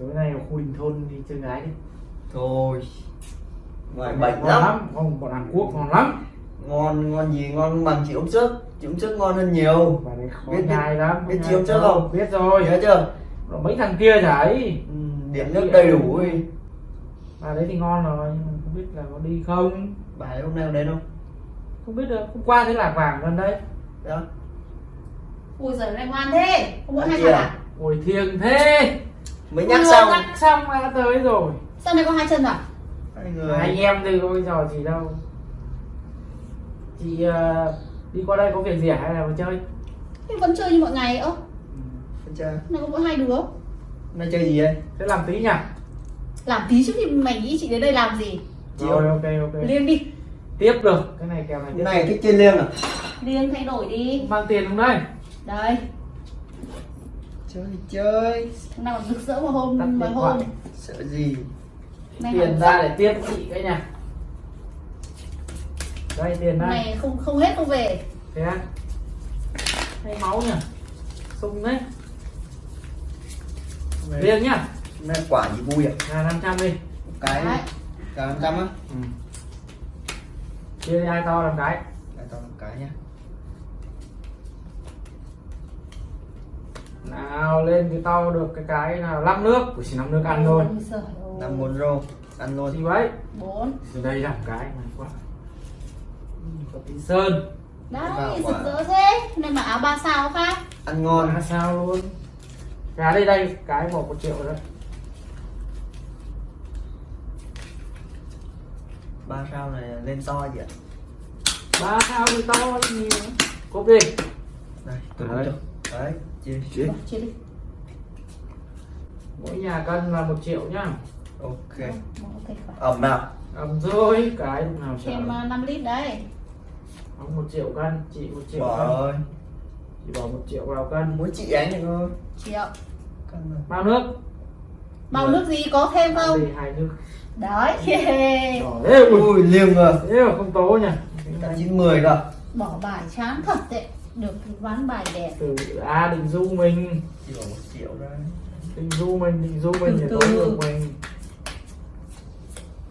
tối nay ở khu đình thôn đi chơi gái đi. Thôi. Ngoài Ngon bệnh lắm. không bọn Hàn Quốc ngon lắm. Ngon ngon gì ngon bằng chị hôm trước. Chị hôm trước ngon hơn nhiều. Biết- biết- lắm. biết nhai chiêu trước không? biết rồi. Nhớ chưa? Rồi mấy thằng kia chảy ừ, điện nước đầy đủ ấy. Và đấy thì ngon rồi nhưng mà không biết là có đi không. Bà ấy hôm nay có đến không? Không biết được hôm qua thấy lạc vàng gần đây. Đó ui giời này ngoan thế. Không muốn chân à? ôi thiêng thế mới nhắc xong. nhắc xong đã tới rồi. Sao này có hai chân à? Hai người. anh em thì ôi trò gì đâu? Chị ờ, đi qua đây có việc gì à? Hay là vào chơi? Thế vẫn chơi như mọi ngày ơ Con trai này có mỗi hai đứa. Nay chơi gì đây sẽ làm tí nhỉ? Làm tí chứ thì mày nghĩ chị đến đây làm gì? Chị rồi ơi. ok ok. Liêng đi. Tiếp được. Cái này kèo này tiếp hôm nay thích chơi liêng à? Liêng thay đổi đi. Mang tiền không đây đây chơi thì chơi. Nào rực rỡ vào hôm Tắt mấy điện hôm sợ gì? Này tiền ra để tiếp chị cái nhà đây tiền đây này không không hết không về. Thế á? Hay máu nhỉ? Sung đấy. Riêng nhá. Nay quả gì vui à là 500 đi. Một cái Đấy. cả năm trăm á? Ừ. chia đi ai to làm cái. Để tao một cái nhá nào lên cái to được cái cái nào năm nước. Chỉ năm nước ăn thôi. Năm bốn rô ăn luôn. Thì vậy? Bốn. Từ đây làm cái này quá. Có tí sơn. Đấy rực rỡ thế. Này mà áo ba sao khác. Ăn ngon. Ngon sao luôn. Gà đây đây cái một một triệu đấy. Ba sao này lên to gì ạ? Ba sao thì to nhiều. Cốp đi. Đây tôi Đấy. đấy. Chia chia đi. Mỗi nhà cân là một triệu nhá. Ok. Ok phải ẩm nào? Ẩm rồi cái lúc nào thêm chả uh, 5 lít đấy Ông một triệu cân chị một triệu bỏ cân. rồi chị bỏ một triệu vào cân. Mỗi chị ánh này thôi. Triệu. Bao nước? Bao nước gì có thêm Bao không? gì? Hai nước. Đấy. Yeah. ui. Liêng rồi. Thế mà không tố nhỉ. Cả chín mười cơ bỏ bài chán thật đấy được ván bài đẹp. Từ a định du mình. Chỉ bỏ một triệu thôi định du mình định du mình để từ. được mình.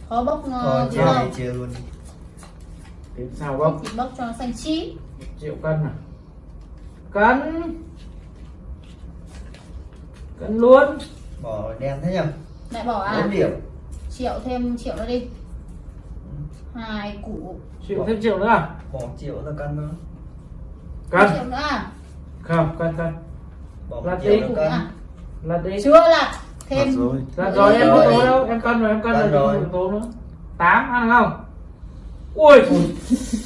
Khó bốc thôi chia đúng không? chia luôn. Đến sao bốc thì bốc cho nó xanh chín. Triệu cân à? Cân. Cân luôn. Bỏ đen thế nhỉ lại bỏ à? Bốn điểm. Triệu thêm triệu nữa đi. Hai củ. Triệu thêm triệu nữa à? Bỏ triệu ra cân thôi cân nữa à không cân cân cân à là đi. chưa là thêm rồi. Dạ rồi em Nữa không đi. tố đâu, em cân rồi, em cân Cân rồi, rồi. đừng tố nữa. 8 ăn không? Ui,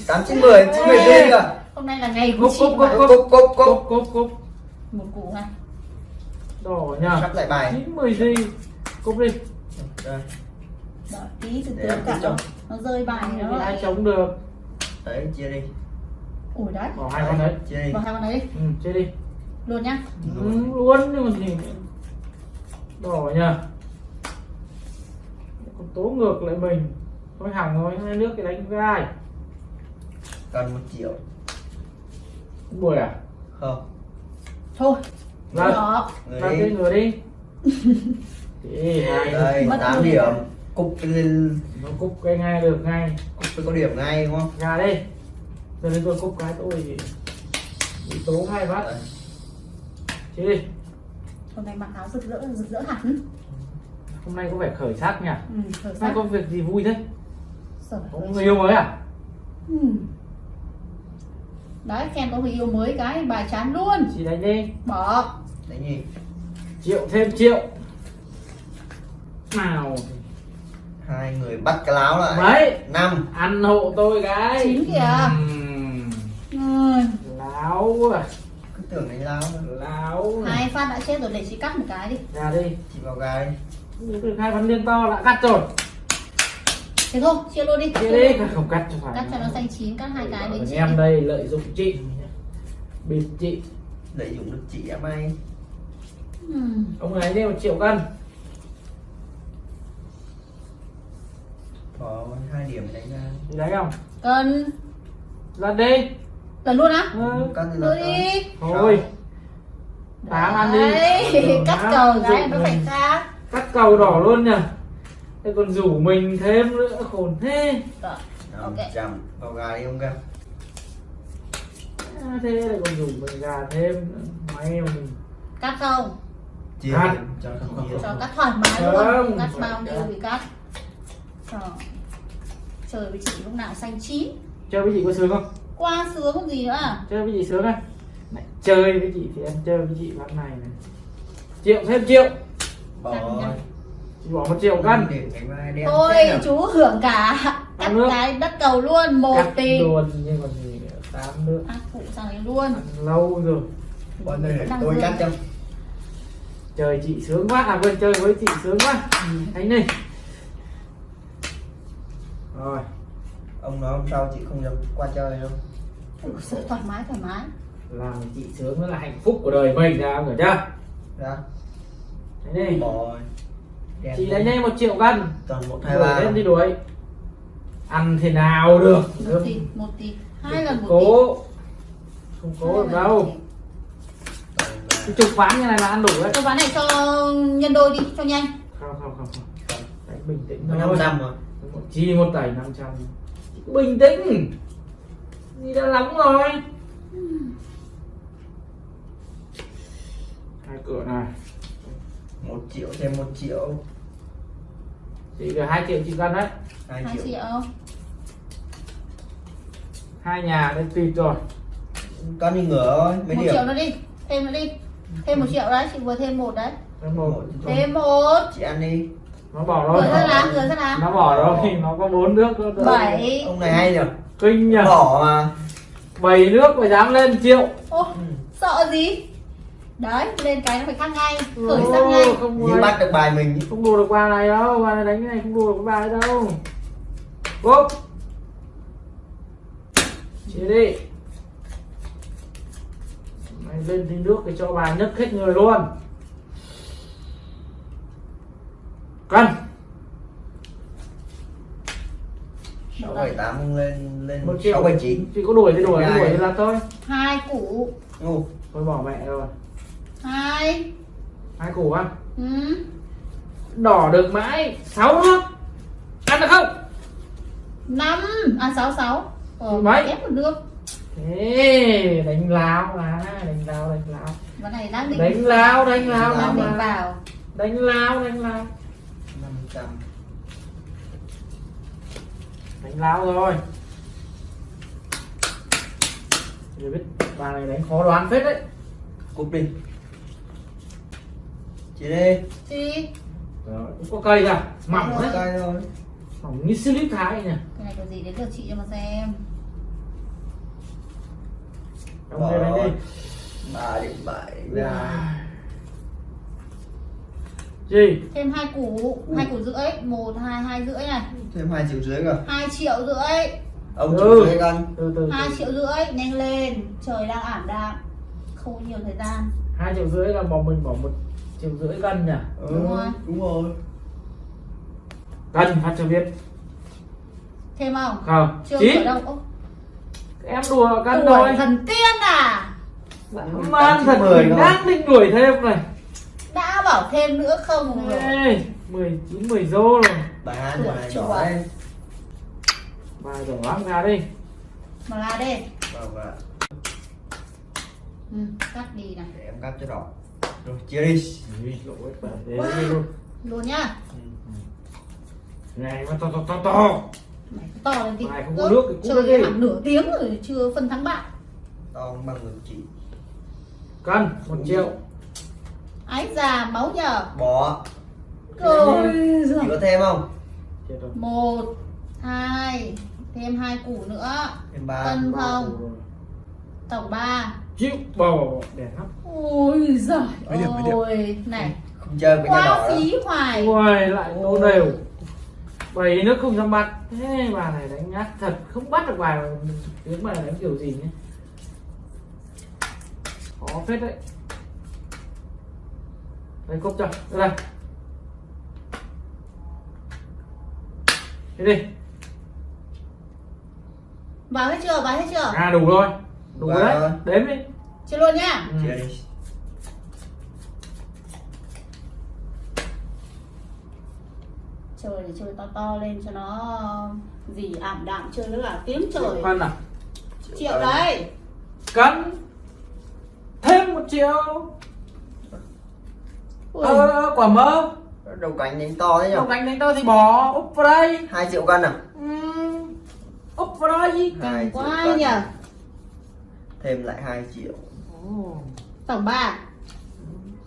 tám chín mười chín mười đi cơ. Hôm nay là ngày của chị cốc cốc cốc cốc, cốc, cốc, một củ này đỏ nhá. sắp lại bài. 90 gì? Cúc đi, đây. Đợi tí từ từ cả nó rơi bài nó ai lại chống được. đấy chia đi ủi đấy Bỏ hai con đấy. bỏ hai con đấy đi Ừ, chơi đi. luôn nhá Ừ, luôn nhưng mà gì nữa. Đỏ nhá. Còn tố ngược lại mình. Thôi hỏng rồi, hai nước cái đánh với ai? cần một triệu Bùi à? không thôi Vâng. người Ra đi người đi. Thì hai đây Mất tám điểm cục lên nó cúc cái ngay được ngay. cục có điểm ngay đúng không gà đi giờ đến tôi cúp cái tôi bị tố hai phát Đấy. chứ đi hôm nay mặc áo rực rỡ rực rỡ hẳn. Hôm nay có vẻ khởi sắc nhỉ? Ừ, khởi hôm nay sắc. có việc gì vui thế? Giời có người yêu mới à? Ừ. đấy khen có người yêu mới cái bài chán luôn. Chị đánh đi. Bỏ. Đấy nhỉ triệu thêm triệu. Nào. Hai người bắt cái láo lại. Mấy năm. Ăn hộ tôi cái. Chín kìa. Ừm, láo à cứ tưởng đánh láo láo hai phát đã chết rồi để chị cắt một cái đi. Gà đi. Chị vào được hai ván liên to đã cắt rồi. Thế thôi chia luôn đi. Chia đi không cắt cho phải. Cắt cho nó xanh chín cắt hai cái đến chị. em đây lợi dụng chị. Bịt chị. Lợi dụng được chị em ai? Ừ. ông này đi một triệu cân. Có hai điểm đánh ra đấy không? Cần lần đi lần luôn á? Ừ. đưa là đi. thôi. Tám ăn đi. Đấy, Ừ, cắt cái dụng nó phải khác cắt cầu đỏ luôn nhỉ thế còn rủ mình thêm nữa khổn thế. Rồi, ok. 500 vào gà đi ông ca à, thế lại còn rủ mình gà thêm nữa. may mà mình. Cắt không? chia Cắt. cho không cắt thoải mái Không, luôn Cắt bao nhiêu thì cắt. Rồi. Trời với chị lúc nào xanh chín. Chơi với chị có sướng không Qua sướng không gì nữa à? Chơi với chị sướng à này, chơi với chị thì em chơi với chị ván này này. Triệu thêm triệu. Bỏ chị bỏ một triệu cân Thôi nào. chú hưởng cả Cắt nước. cái đất cầu luôn Một cắt tỷ luôn nhưng còn gì nữa tám nữa À phụ sang đấy luôn. Ăn lâu rồi. Bọn này để tôi cắt cho. Trời chị sướng quá. À quên chơi với chị sướng quá. Thấy đi rồi ông nói hôm sau chị không được qua chơi đâu. Sự thoải mái thoải mái. Làm chị sướng mới là hạnh phúc của đời mình ra hiểu chưa? Ra thấy đi đem chị đánh nhanh một triệu cân. Toàn một hai đuổi ba lên đi đuổi. Ăn thế nào được? Một tỷ Một tỷ Hai lần một tỷ cố. Không cố được đâu. cái chục ván như này mà ăn đủ đấy. Cho ván này cho nhân đôi đi cho nhanh. Không không không không. Đánh bình tĩnh thôi. 500 mà một chi một tẩy 500 Chị cứ bình tĩnh. Đi đã lắm rồi? Hai cửa này. Một triệu thêm một triệu. Chị được hai triệu chị cân đấy. Hai triệu. triệu. Hai nhà đây tùy rồi. Con đi ngửa thôi mấy Một điểm? triệu nữa đi Thêm nữa đi. Thêm một triệu đấy Chị vừa thêm một đấy. Một. Một. Thêm một. Chị ăn đi nó bỏ rồi ra làm vừa ra làm nó bỏ rồi nó có bốn nước thôi. Bảy. Ông này hay nhỉ? Kinh nhỉ? Bỏ mà. Bảy nước mà dám lên triệu. Ô, Ừ. sợ gì? Đấy lên cái nó phải căng ngay khởi sang ngay. không như ai- bắt được bài mình. Không đùa được bà này đâu bà này đánh cái này không đùa được cái bà ấy đâu. Bốp chia đi. Mày lên tí nước để cho bà nhấc hết người luôn cân sáu bảy tám lên lên một triệu. sáu bảy chín. Chỉ có đuổi thì đuổi đuổi thì là thôi. Hai củ. Ngu thôi bỏ mẹ rồi. Hai. Hai củ ăn. Ừ. đỏ được mãi. Sáu nước ăn được không? Năm. À sáu sáu. Ờ, Mấy? ép một nước Ê, đánh láo mà. Đánh láo đánh láo. Cái này đánh láo đánh láo đang đánh định láo vào. Đánh láo đánh năm trăm. Đánh láo rồi Rồi biết bà này đánh khó đoán phết đấy. Cúp đi chị đi. Chi Rồi, cũng có cây cả mỏng Rồi. đấy. coi thôi. Mỏng như slip thái nhỉ. Cái này có gì đến lượt chị cho mà xem. Ông đây đánh đi ba điểm bảy Dạ. ra gì? Thêm hai củ hai củ rưỡi. Một hai hai rưỡi này. Thêm hai triệu dưới cơ. Hai triệu rưỡi. Ông Ừ. triệu dưới con từ từ hai triệu rưỡi nhanh lên. Trời đang ảm đạm. Không có nhiều thời gian. Hai triệu rưỡi là bỏ mình bỏ một triệu rưỡi cân nhỉ? Ừ, Đúng rồi. đúng rồi. Cân hát cho biết. Thêm không? Không. Chưa chín ở đâu Ô, em đùa cân tuổi thôi. thần tiên à? Man thật mười đang định đuổi thêm này bảo thêm nữa không? Rồi Ê, 19 10 rô rồi. Bà hai Tuổi này chùa. đỏ đấy Bà đổ lắm ra đi. Mà là đi vâng vâng ừ, cắt đi này để em cắt cho đỏ. Rồi chia đi. Ui, lỗ ấy, bà thế đi luôn. Luôn nhá. Này mà to to to to. Mày to lên đi. Mày không có Ơ, nước thì cũng chơi hẳn nửa tiếng rồi chưa phân thắng bại to bằng ngực chị. Cân 1 triệu ái già máu nhờ. Bỏ. Rồi chị có thêm không? Một hai thêm hai củ nữa. Thêm ba Cân. Ba không. củ tổng ba. Chịu. Bò Đẹp lắm ôi giời Mấy điểm, mấy điểm? ôi này không chơi với nhà đỏ quá phí hoài. Ui lại nô đều. Bảy nước không dám bắt Thế bà này đánh nhát thật. Không bắt được bài mà Tiếng bà này đánh kiểu gì nhé Khó phết đấy Đây cốc cho. Đây Thế đi vào hết chưa? Vào hết chưa? À đủ rồi. Đủ Vào đấy. rồi. Đếm đi. Chưa luôn nhá. Ừ. chia đi. Chơi thì chơi to to lên cho nó gì ảm đạm chơi với cả tiếng trời. cân à? Triệu đấy. Cân. Thêm một triệu ờ, ờ, quả mơ. Đầu cánh đánh to thế nhỉ? Không đánh đánh tôi thì bỏ úp vào đây. Hai triệu cân à? Ừm, úp vào đây. Hai triệu quá cân. nhỉ? Thêm lại 2 triệu. Ồ, tổng ba.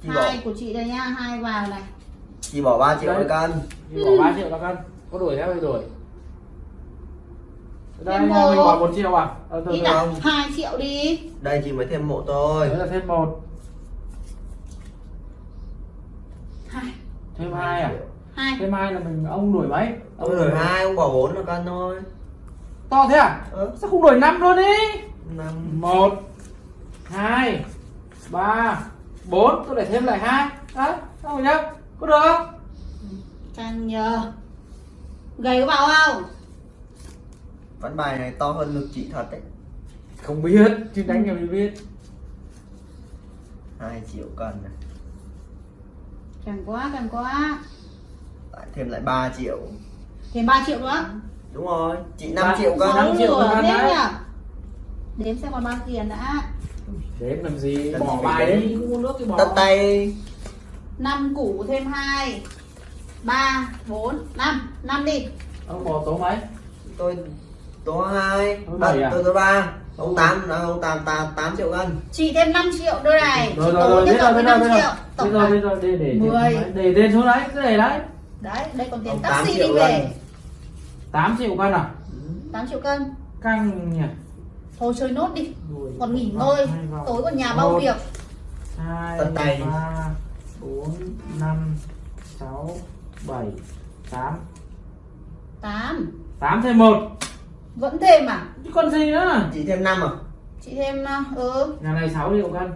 Chị bỏ. Hai của chị đây nhá hai vào này. Chị bỏ 3 triệu Đấy. một cân. Chị bỏ 3 triệu là cân. Có đuổi theo thì đuổi. Đây Thêm mình bỏ một triệu à? Ờ, từ ít từ. à không. hai triệu đi. Đây chị mới thêm một thôi. Đấy là thêm một thêm hai à? Hai. Thêm hai là mình ông đuổi mấy? Ông đổi hai ông bỏ 4 là cân thôi. To thế à? Ơ sao không đuổi năm luôn đi năm. Một hai ba bốn. Tôi để thêm lại hai. Đấy không nhá có được không? Càng nhờ. Gầy có vào không? Ván bài này to hơn ngực chị thật đấy. Không biết chứ đánh mình biết. 2 triệu cân này càng quá càng quá. Lại thêm lại 3 triệu. Thêm 3 triệu nữa. Đúng rồi chị 5 Ba- triệu cân Sáu sáu triệu nửa cân thêm đấy. nhỉ đếm xem còn bao tiền đã. Đếm làm gì? Làm bỏ bài đấy uống nước thì bỏ. Tất tay. Năm củ thêm hai ba bốn năm. Năm đi. Ông bỏ tố mấy? Tôi tố hai Ông à, bảy à? tôi tố ba ông tám ông tám tám tám triệu cân. Chị thêm 5 triệu đôi này. Rồi rồi rồi biết rồi biết rồi 5 biết rồi tổng biết rồi biết rồi để để Mười. để để tên xuống đấy cứ để đấy. Đấy đây còn tiền tám taxi đi về. cân. 8 triệu cân à? 8 triệu cân. Căng nhỉ? Thôi chơi nốt đi. Rồi, còn nghỉ ngơi. tối còn nhà bao việc. hai Tận tay. ba bốn năm sáu bảy tám. 8 tám thêm một vẫn thêm à? Chứ còn gì nữa chị thêm 5 à? Chị thêm à, ừ. Nhà này 6 triệu cân.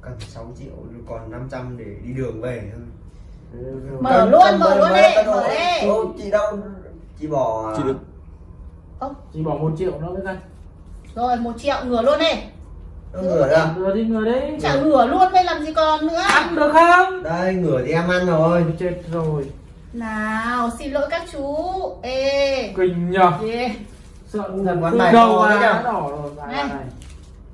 Cần 6 triệu còn 500 để đi đường về. Thôi Mở luôn, mở luôn đi, mở đi. Ô, chị đâu? Chị bỏ Chị được. Chỉ bỏ một triệu nữa với cân rồi một triệu ngửa luôn đi. Nó ngửa ra. Ngừa đi ngừa đấy chả ngửa luôn đây làm gì còn nữa? Ăn được không? Đây ngửa thì em ăn rồi. Chết rồi. Nào xin lỗi các chú. Ê. Kinh nhờ. Yeah. sợ thật Quán bài đầu đấy nhở? đỏ rồi Này.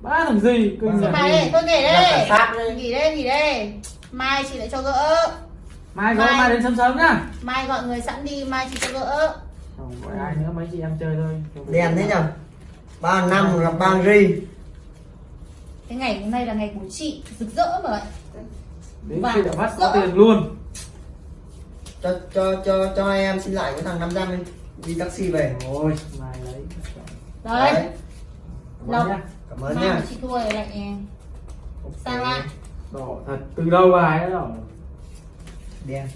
ba thằng gì kinh thằng Này tôi nghỉ Đặt đây. Nghỉ đây, nghỉ đây. Mai chị lại cho gỡ. Mai gọi Mai. mai đến sớm sớm nhá. Mai gọi người sẵn đi, mai chị cho gỡ. Không gọi ai nữa mấy chị em chơi thôi. Đèn thế nhở? Ba năm gặp ba ri Cái ngày hôm nay là ngày của chị Rực rỡ mà đến Và khi đã bắt có tiền luôn. Cho cho cho cho em xin lại cái thằng 500 đi. Đi taxi về. Rồi mai lấy. Đấy, Đâu? nhá. cảm ơn nha chị thua rồi lại Sang lại đỏ thật. Từ đầu bài đã đỏ? Đen